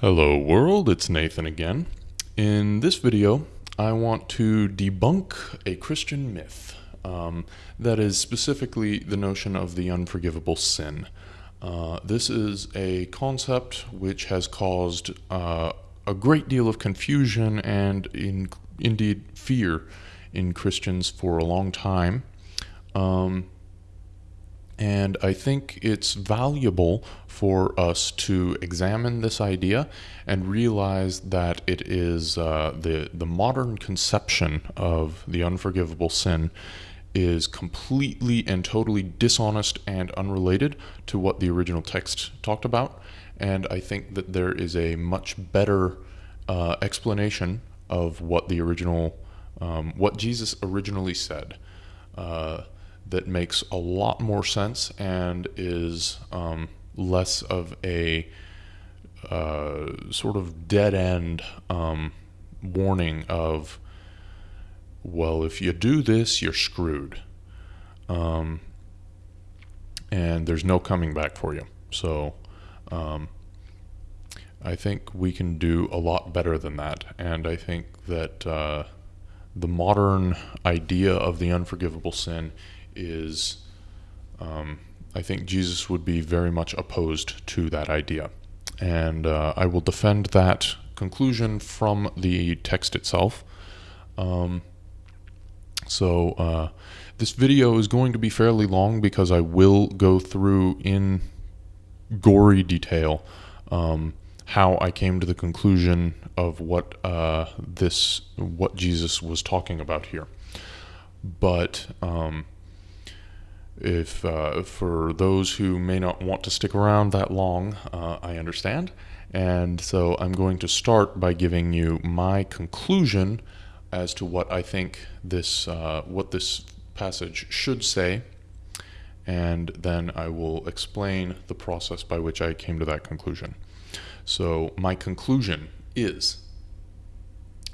Hello world, it's Nathan again. In this video, I want to debunk a Christian myth. Um, that is specifically the notion of the unforgivable sin. Uh, this is a concept which has caused uh, a great deal of confusion and in, indeed fear in Christians for a long time. Um, and I think it's valuable for us to examine this idea and realize that it is uh, the, the modern conception of the unforgivable sin is completely and totally dishonest and unrelated to what the original text talked about. And I think that there is a much better uh, explanation of what the original, um, what Jesus originally said. Uh, that makes a lot more sense and is um, less of a uh, sort of dead end um, warning of, well, if you do this, you're screwed. Um, and there's no coming back for you. So um, I think we can do a lot better than that. And I think that uh, the modern idea of the unforgivable sin is um, I think Jesus would be very much opposed to that idea. And uh, I will defend that conclusion from the text itself. Um, so uh, this video is going to be fairly long because I will go through in gory detail um, how I came to the conclusion of what uh, this what Jesus was talking about here. But um, if uh, for those who may not want to stick around that long, uh, I understand. And so I'm going to start by giving you my conclusion as to what I think this uh, what this passage should say, and then I will explain the process by which I came to that conclusion. So my conclusion is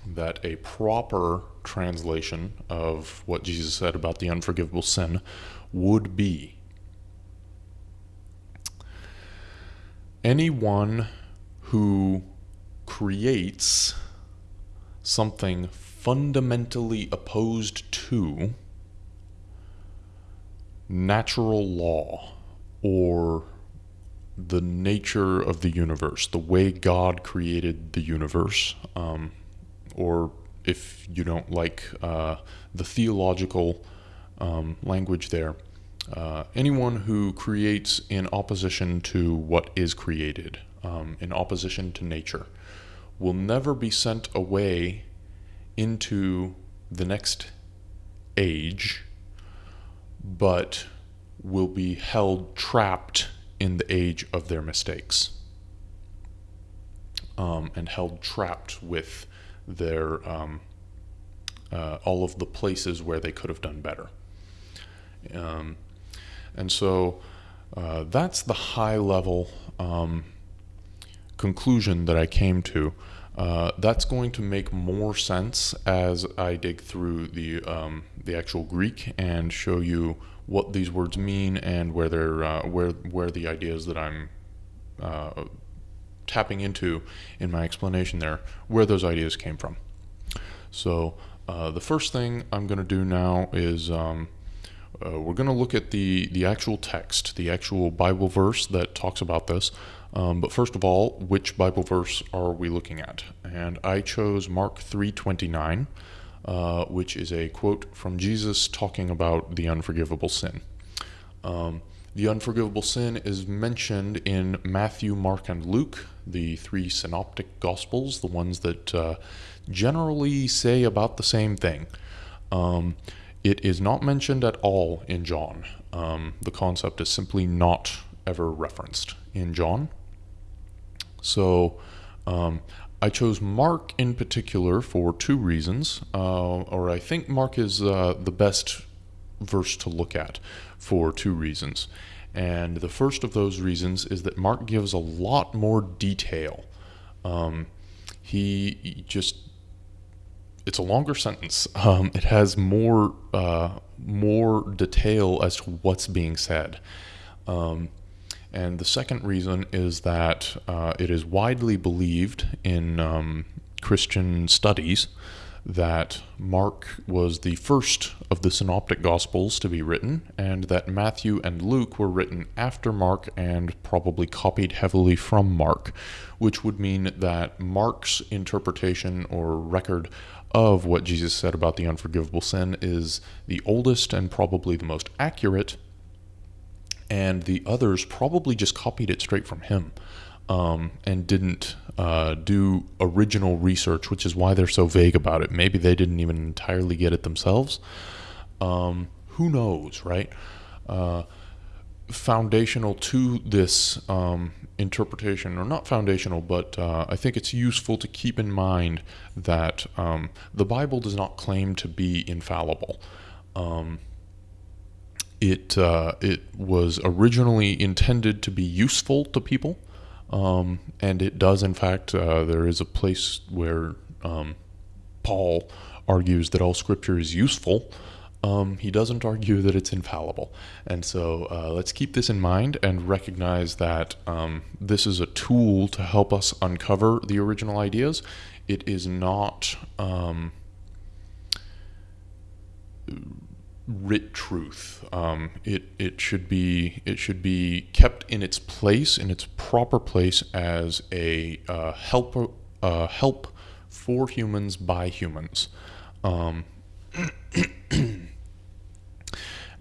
that a proper translation of what Jesus said about the unforgivable sin would be. Anyone who creates something fundamentally opposed to natural law or the nature of the universe, the way God created the universe, um, or if you don't like uh, the theological um, language there. Uh, anyone who creates in opposition to what is created, um, in opposition to nature, will never be sent away into the next age, but will be held trapped in the age of their mistakes um, and held trapped with their um, uh, all of the places where they could have done better. Um, and so uh, that's the high level um, conclusion that I came to. Uh, that's going to make more sense as I dig through the um, the actual Greek and show you what these words mean and where they're uh, where where the ideas that I'm uh, tapping into in my explanation there where those ideas came from. So uh, the first thing I'm going to do now is um, uh, we're going to look at the, the actual text, the actual Bible verse that talks about this. Um, but first of all, which Bible verse are we looking at? And I chose Mark 3.29, uh, which is a quote from Jesus talking about the unforgivable sin. Um, the unforgivable sin is mentioned in Matthew, Mark, and Luke, the three synoptic gospels, the ones that uh, generally say about the same thing. Um, it is not mentioned at all in John. Um, the concept is simply not ever referenced in John. So um, I chose Mark in particular for two reasons, uh, or I think Mark is uh, the best verse to look at for two reasons. And the first of those reasons is that Mark gives a lot more detail. Um, he just it's a longer sentence. Um, it has more uh, more detail as to what's being said, um, And the second reason is that uh, it is widely believed in um, Christian studies that Mark was the first of the synoptic gospels to be written, and that Matthew and Luke were written after Mark and probably copied heavily from Mark, which would mean that Mark's interpretation or record of what Jesus said about the unforgivable sin is the oldest and probably the most accurate, and the others probably just copied it straight from him um, and didn't uh, do original research, which is why they're so vague about it. Maybe they didn't even entirely get it themselves. Um, who knows, right? Uh, foundational to this um, interpretation, or not foundational, but uh, I think it's useful to keep in mind that um, the Bible does not claim to be infallible. Um, it uh, it was originally intended to be useful to people, um, and it does, in fact, uh, there is a place where um, Paul argues that all scripture is useful. Um, he doesn't argue that it's infallible. And so uh, let's keep this in mind and recognize that um, this is a tool to help us uncover the original ideas. It is not um, writ truth. Um, it it should be it should be kept in its place in its proper place as a uh, help uh, help for humans by humans, um,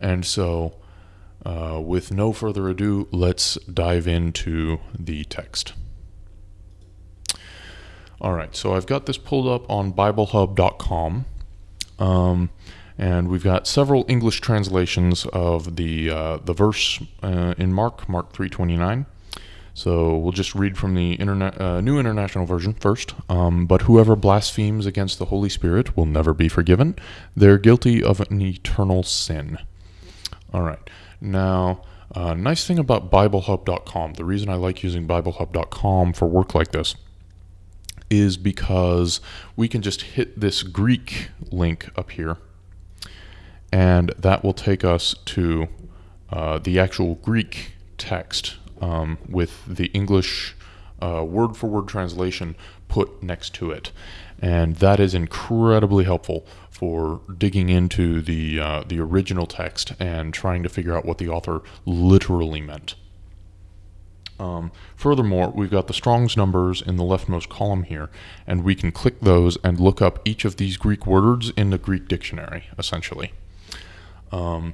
and so. Uh, with no further ado, let's dive into the text. All right, so I've got this pulled up on BibleHub.com. Um, and we've got several English translations of the uh, the verse uh, in Mark, Mark 3:29. So we'll just read from the uh, New International Version first. Um, but whoever blasphemes against the Holy Spirit will never be forgiven. They're guilty of an eternal sin. All right. Now, uh, nice thing about BibleHub.com, the reason I like using BibleHub.com for work like this is because we can just hit this Greek link up here and that will take us to uh, the actual Greek text um, with the English uh, word for word translation put next to it. And that is incredibly helpful for digging into the, uh, the original text and trying to figure out what the author literally meant. Um, furthermore, we've got the Strong's numbers in the leftmost column here, and we can click those and look up each of these Greek words in the Greek dictionary, essentially. Um,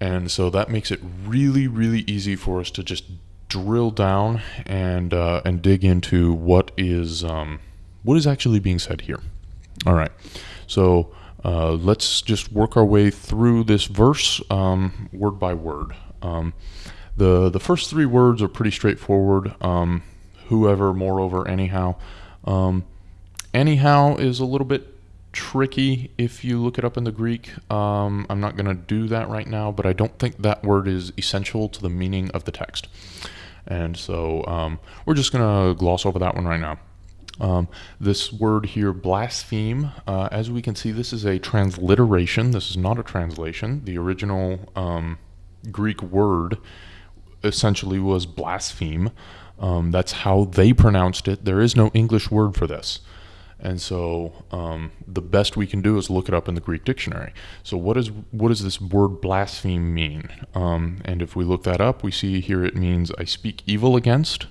and so that makes it really, really easy for us to just drill down and uh, and dig into what is um, what is actually being said here. All right, so uh, let's just work our way through this verse um, word by word. Um, the the first three words are pretty straightforward. Um, whoever, moreover, anyhow. Um, anyhow is a little bit tricky if you look it up in the Greek. Um, I'm not going to do that right now, but I don't think that word is essential to the meaning of the text. And so um, we're just going to gloss over that one right now. Um, this word here, blaspheme, uh, as we can see, this is a transliteration. This is not a translation. The original um, Greek word essentially was blaspheme. Um, that's how they pronounced it. There is no English word for this. And so um, the best we can do is look it up in the Greek dictionary. So what is what does this word blaspheme mean? Um, and if we look that up, we see here it means I speak evil against,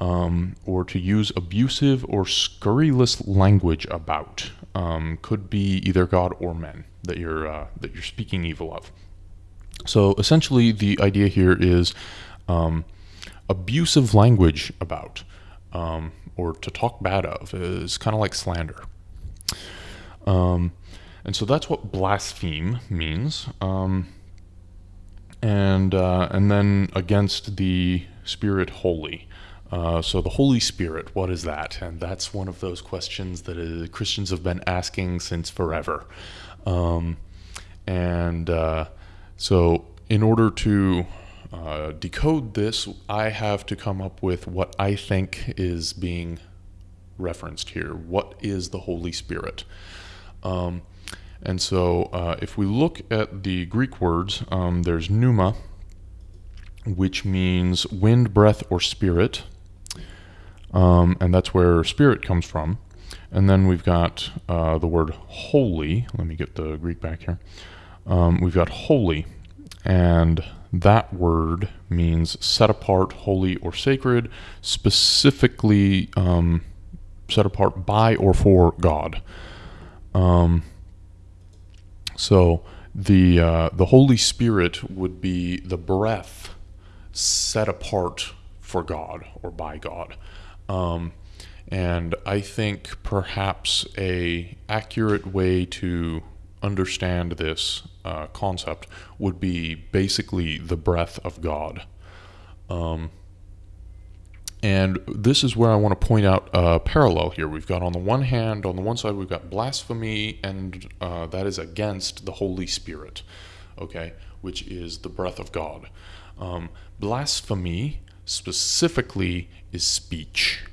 um, or to use abusive or scurrilous language about. Um, could be either God or men that you're uh, that you're speaking evil of. So essentially, the idea here is um, abusive language about. Or to talk bad of is kind of like slander. Um, and so that's what blaspheme means. Um, and uh, and then against the Spirit holy. Uh, so the Holy Spirit, what is that? And that's one of those questions that uh, Christians have been asking since forever. Um, and uh, so in order to uh, decode this, I have to come up with what I think is being referenced here. What is the Holy Spirit? Um, and so uh, if we look at the Greek words, um, there's pneuma, which means wind, breath, or spirit. Um, and that's where spirit comes from. And then we've got uh, the word holy. Let me get the Greek back here. Um, we've got holy, and that word means set apart, holy, or sacred, specifically um, set apart by or for God. Um, so the uh, the Holy Spirit would be the breath set apart for God or by God. Um, and I think perhaps a accurate way to understand this uh, concept would be basically the breath of God. Um, and this is where I want to point out a parallel here. We've got on the one hand, on the one side, we've got blasphemy, and uh, that is against the Holy Spirit, okay, which is the breath of God. Um, blasphemy specifically is speech.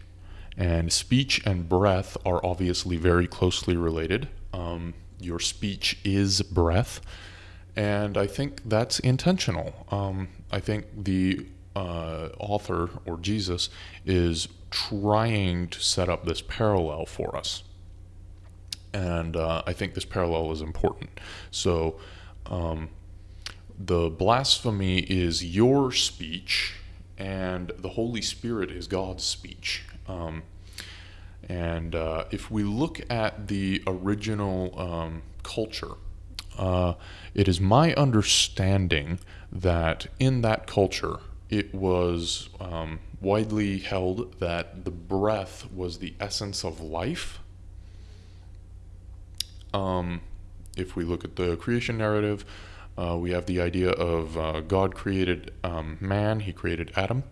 And speech and breath are obviously very closely related. Um, your speech is breath. And I think that's intentional. Um, I think the uh, author or Jesus is trying to set up this parallel for us. And uh, I think this parallel is important. So um, the blasphemy is your speech, and the Holy Spirit is God's speech. Um, and uh, if we look at the original um, culture, uh, it is my understanding that in that culture, it was um, widely held that the breath was the essence of life. Um, if we look at the creation narrative, uh, we have the idea of uh, God created um, man, he created Adam.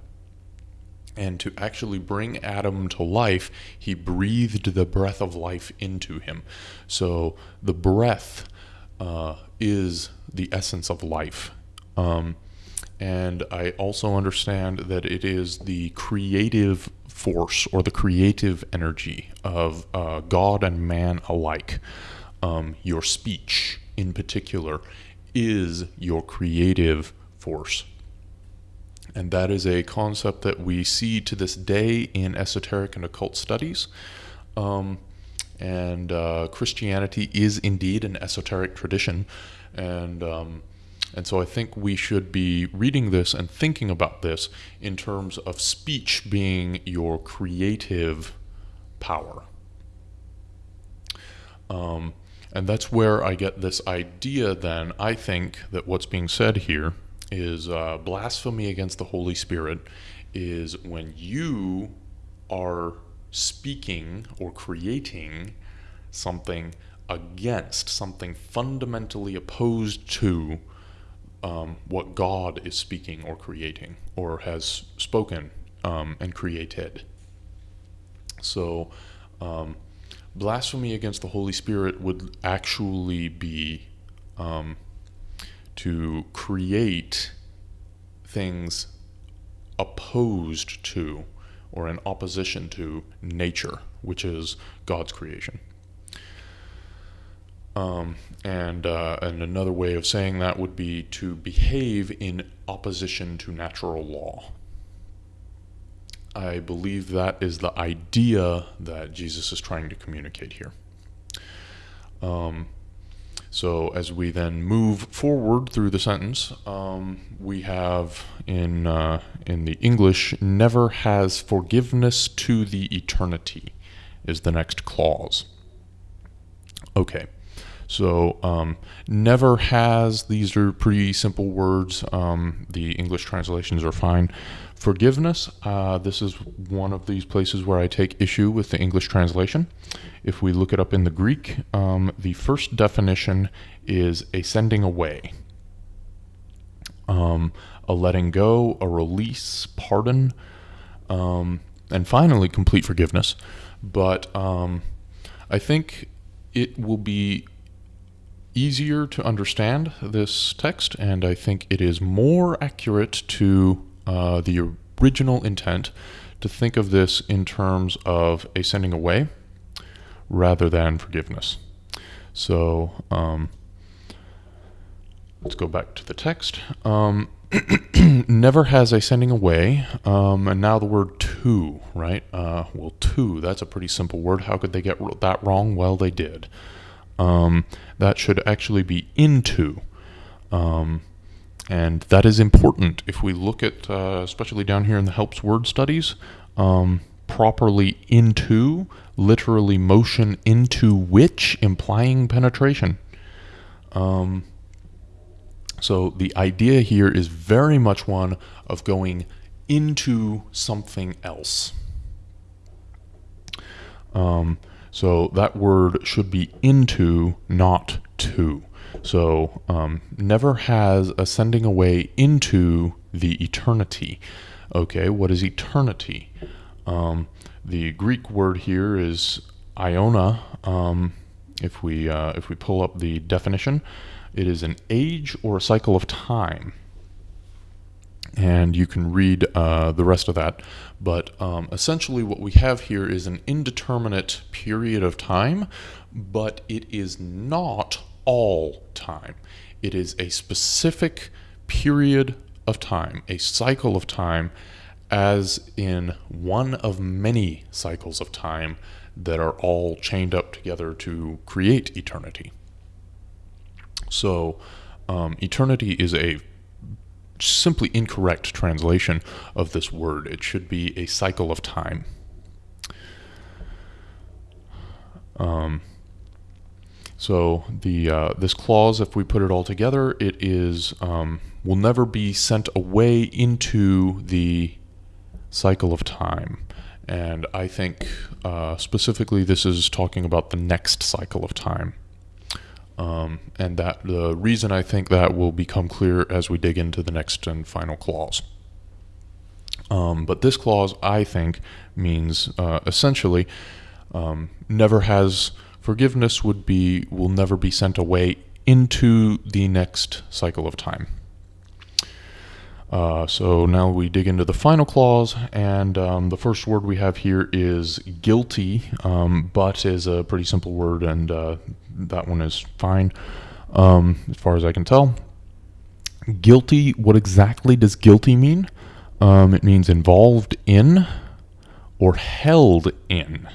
And to actually bring Adam to life, he breathed the breath of life into him. So the breath uh, is the essence of life. Um, and I also understand that it is the creative force or the creative energy of uh, God and man alike. Um, your speech, in particular, is your creative force. And that is a concept that we see to this day in esoteric and occult studies. Um, and uh, Christianity is indeed an esoteric tradition. And, um, and so I think we should be reading this and thinking about this in terms of speech being your creative power. Um, and that's where I get this idea then, I think, that what's being said here is uh, blasphemy against the Holy Spirit is when you are speaking or creating something against, something fundamentally opposed to um, what God is speaking or creating or has spoken um, and created. So, um, blasphemy against the Holy Spirit would actually be um, to create things opposed to or in opposition to nature, which is God's creation. Um, and, uh, and another way of saying that would be to behave in opposition to natural law. I believe that is the idea that Jesus is trying to communicate here. Um, so as we then move forward through the sentence, um, we have in uh, in the English, "never has forgiveness to the eternity," is the next clause. Okay. So, um, never has, these are pretty simple words. Um, the English translations are fine. Forgiveness, uh, this is one of these places where I take issue with the English translation. If we look it up in the Greek, um, the first definition is a sending away, um, a letting go, a release, pardon, um, and finally, complete forgiveness. But um, I think it will be easier to understand this text, and I think it is more accurate to uh, the original intent to think of this in terms of a sending away rather than forgiveness. So um, let's go back to the text. Um, never has a sending away, um, and now the word to, right? Uh, well, to, that's a pretty simple word. How could they get that wrong? Well, they did. Um, that should actually be into. Um, and that is important if we look at, uh, especially down here in the helps word studies, um, properly into, literally motion into which, implying penetration. Um, so the idea here is very much one of going into something else. Um, so that word should be into, not to. So um, never has ascending away into the eternity. Okay, what is eternity? Um, the Greek word here is aiona. Um, if we uh, if we pull up the definition, it is an age or a cycle of time. And you can read uh, the rest of that. But um, essentially, what we have here is an indeterminate period of time, but it is not all time. It is a specific period of time, a cycle of time, as in one of many cycles of time that are all chained up together to create eternity. So, um, eternity is a simply incorrect translation of this word. It should be a cycle of time. Um, so the uh, this clause, if we put it all together, it is um, will never be sent away into the cycle of time. And I think uh, specifically this is talking about the next cycle of time. Um, and that the reason I think that will become clear as we dig into the next and final clause. Um, but this clause, I think, means uh, essentially um, never has forgiveness would be will never be sent away into the next cycle of time. Uh, so now we dig into the final clause, and um, the first word we have here is guilty, um, but is a pretty simple word, and uh, that one is fine um, as far as I can tell. Guilty, what exactly does guilty mean? Um, it means involved in or held in.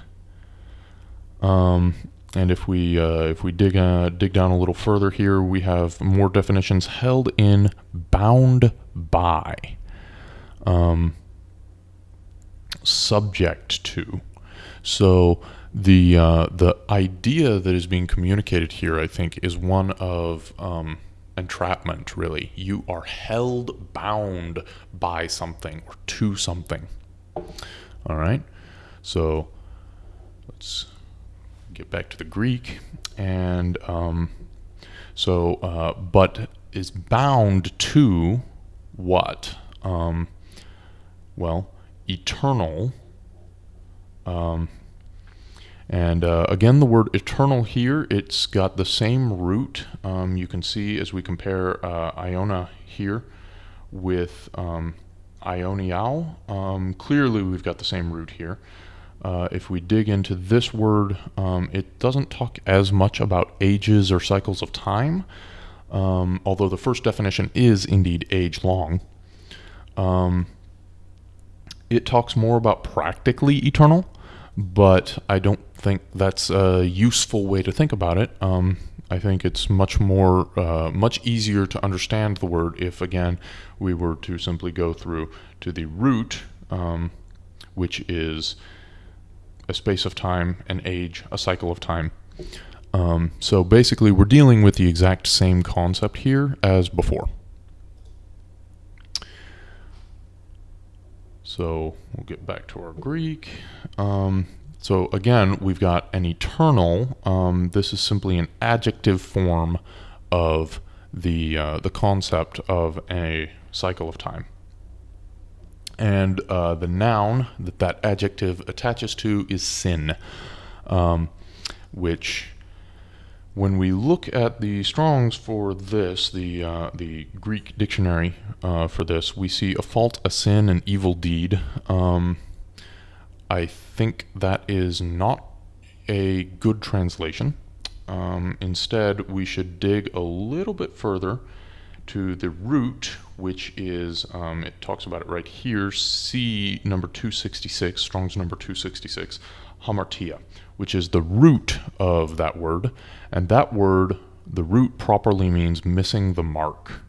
Um, and if we uh, if we dig uh, dig down a little further here, we have more definitions: held in, bound by, um, subject to. So the uh, the idea that is being communicated here, I think, is one of um, entrapment. Really, you are held bound by something or to something. All right, so let's get back to the Greek, and um, so uh, but is bound to what? Um, well, eternal. Um, and uh, again, the word eternal here, it's got the same root. Um, you can see as we compare uh, aiona here with um, um, clearly we've got the same root here. Uh, if we dig into this word, um, it doesn't talk as much about ages or cycles of time, um, although the first definition is indeed age long. Um, it talks more about practically eternal, but I don't think that's a useful way to think about it. Um, I think it's much more, uh, much easier to understand the word if, again, we were to simply go through to the root, um, which is a space of time, an age, a cycle of time. Um, so basically, we're dealing with the exact same concept here as before. So we'll get back to our Greek. Um, so again, we've got an eternal. Um, this is simply an adjective form of the uh, the concept of a cycle of time and uh, the noun that that adjective attaches to is sin, um, which when we look at the Strongs for this, the uh, the Greek dictionary uh, for this, we see a fault, a sin, an evil deed. Um, I think that is not a good translation. Um, instead, we should dig a little bit further to the root, which is, um, it talks about it right here, C number 266, Strong's number 266, hamartia, which is the root of that word. And that word, the root properly means missing the mark.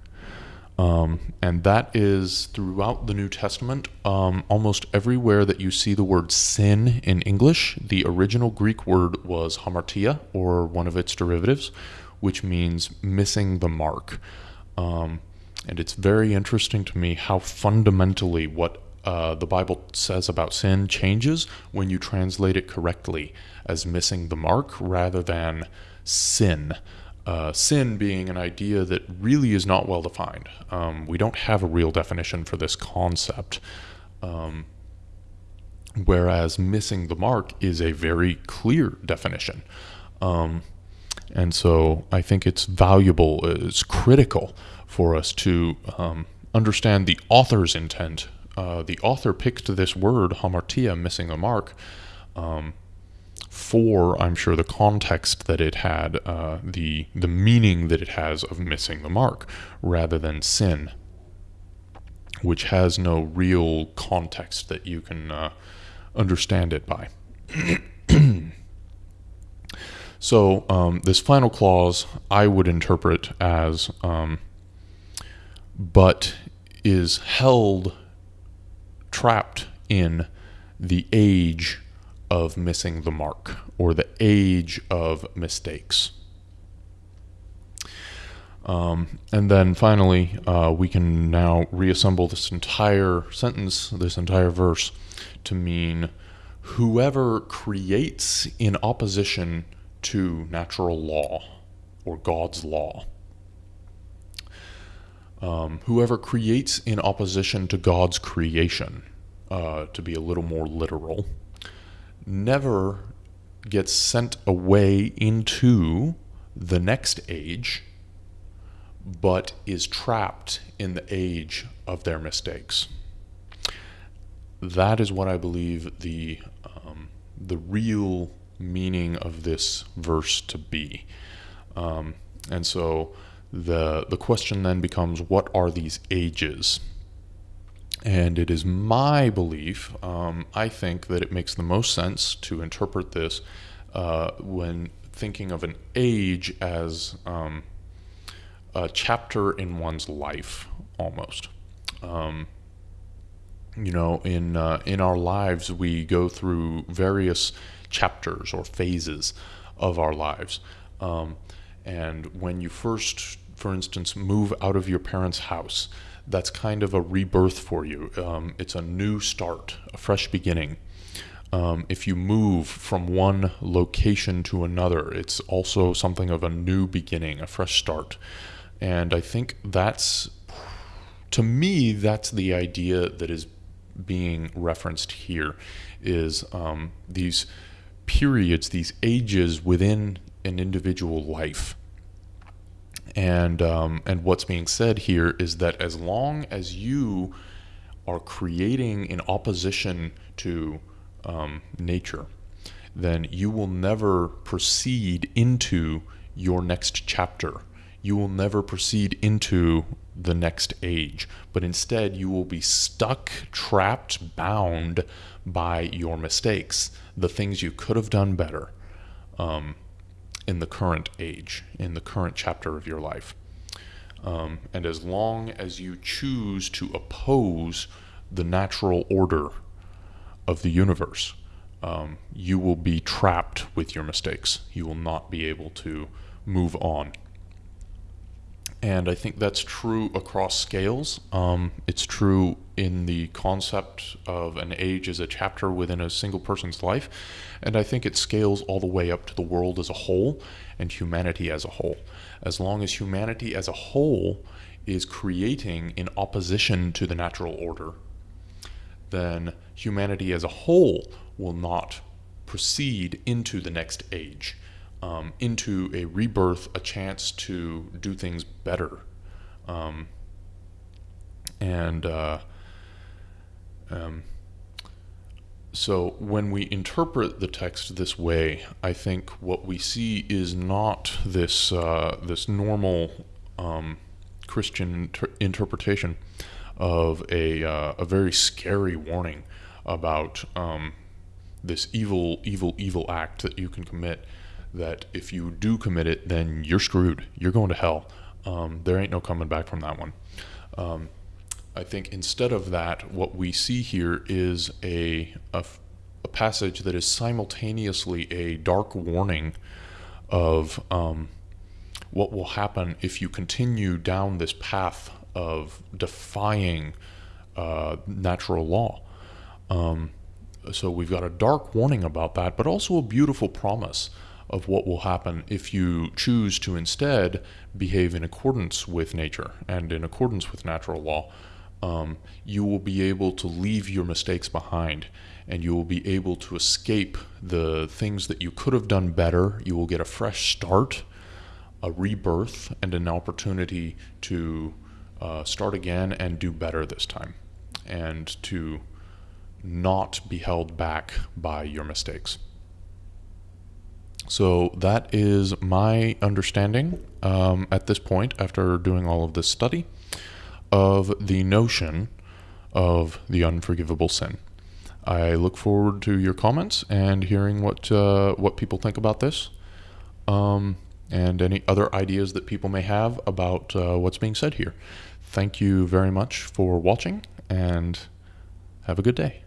Um, and that is throughout the New Testament. Um, almost everywhere that you see the word sin in English, the original Greek word was hamartia, or one of its derivatives, which means missing the mark. Um, and it's very interesting to me how fundamentally what uh, the Bible says about sin changes when you translate it correctly as missing the mark rather than sin uh, sin being an idea that really is not well defined. Um, we don't have a real definition for this concept. Um, whereas missing the mark is a very clear definition. Um, and so I think it's valuable, it's critical for us to um, understand the author's intent. Uh, the author picked this word, hamartia, missing the mark, um, for I'm sure the context that it had, uh, the the meaning that it has of missing the mark, rather than sin, which has no real context that you can uh, understand it by. so um, this final clause I would interpret as, um, but is held trapped in the age of missing the mark or the age of mistakes. Um, and then finally, uh, we can now reassemble this entire sentence, this entire verse, to mean whoever creates in opposition to natural law or God's law. Um, whoever creates in opposition to God's creation, uh, to be a little more literal, never gets sent away into the next age, but is trapped in the age of their mistakes. That is what I believe the um, the real meaning of this verse to be. Um, and so the the question then becomes, what are these ages? And it is my belief, um, I think, that it makes the most sense to interpret this uh, when thinking of an age as um, a chapter in one's life, almost. Um, you know, in uh, in our lives, we go through various chapters or phases of our lives. Um, and when you first, for instance, move out of your parents' house, that's kind of a rebirth for you. Um, it's a new start, a fresh beginning. Um, if you move from one location to another, it's also something of a new beginning, a fresh start. And I think that's, to me, that's the idea that is being referenced here is um, these periods, these ages within an individual life. And um, and what's being said here is that as long as you are creating in opposition to um, nature, then you will never proceed into your next chapter. You will never proceed into the next age, but instead you will be stuck, trapped, bound by your mistakes, the things you could have done better. Um, in the current age, in the current chapter of your life. Um, and as long as you choose to oppose the natural order of the universe, um, you will be trapped with your mistakes. You will not be able to move on. And I think that's true across scales. Um, it's true in the concept of an age as a chapter within a single person's life. And I think it scales all the way up to the world as a whole and humanity as a whole. As long as humanity as a whole is creating in opposition to the natural order, then humanity as a whole will not proceed into the next age um, into a rebirth, a chance to do things better. Um, and uh, um, so when we interpret the text this way, I think what we see is not this uh, this normal um, Christian inter- interpretation of a, uh, a very scary warning about um, this evil, evil, evil act that you can commit. That if you do commit it, then you're screwed. You're going to hell. Um, there ain't no coming back from that one. Um, I think instead of that, what we see here is a, a, a passage that is simultaneously a dark warning of um, what will happen if you continue down this path of defying uh, natural law. Um, so we've got a dark warning about that, but also a beautiful promise of what will happen if you choose to instead behave in accordance with nature and in accordance with natural law. Um, you will be able to leave your mistakes behind and you will be able to escape the things that you could have done better. You will get a fresh start, a rebirth, and an opportunity to uh, start again and do better this time and to not be held back by your mistakes. So that is my understanding um, at this point, after doing all of this study, of the notion of the unforgivable sin. I look forward to your comments and hearing what uh, what people think about this, um, and any other ideas that people may have about uh, what's being said here. Thank you very much for watching, and have a good day.